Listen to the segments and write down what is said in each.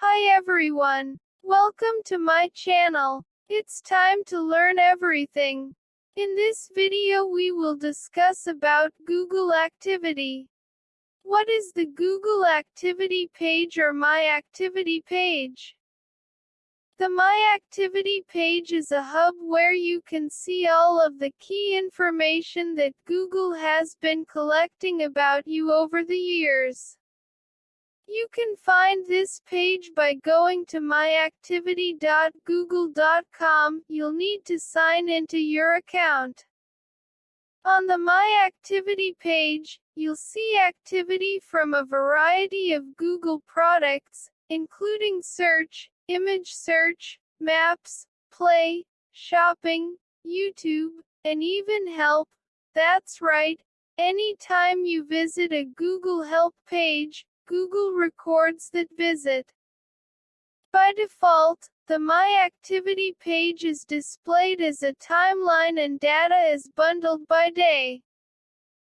Hi everyone. Welcome to my channel. It's time to learn everything. In this video we will discuss about Google Activity. What is the Google Activity page or My Activity page? The My Activity page is a hub where you can see all of the key information that Google has been collecting about you over the years. You can find this page by going to myactivity.google.com. You'll need to sign into your account. On the My Activity page, you'll see activity from a variety of Google products, including search, image search, maps, play, shopping, YouTube, and even help. That's right. Anytime you visit a Google Help page, Google records that visit. By default, the My Activity page is displayed as a timeline and data is bundled by day.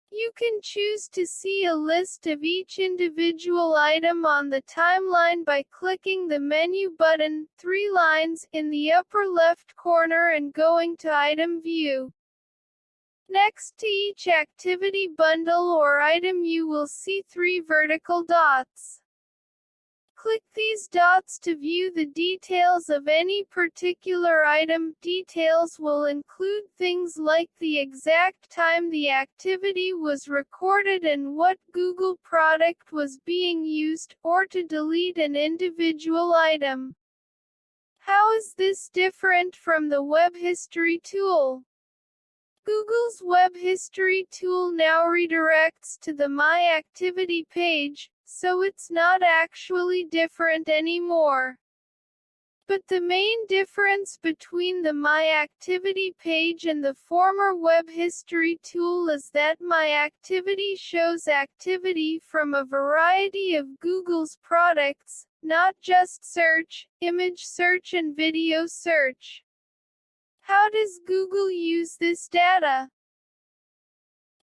You can choose to see a list of each individual item on the timeline by clicking the menu button, three lines, in the upper left corner and going to Item View. Next to each activity bundle or item you will see three vertical dots. Click these dots to view the details of any particular item. Details will include things like the exact time the activity was recorded and what Google product was being used, or to delete an individual item. How is this different from the Web History tool? Google's Web History tool now redirects to the My Activity page, so it's not actually different anymore. But the main difference between the My Activity page and the former Web History tool is that My Activity shows activity from a variety of Google's products, not just search, image search and video search. How does Google use this data?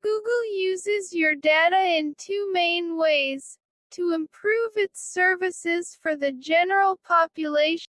Google uses your data in two main ways to improve its services for the general population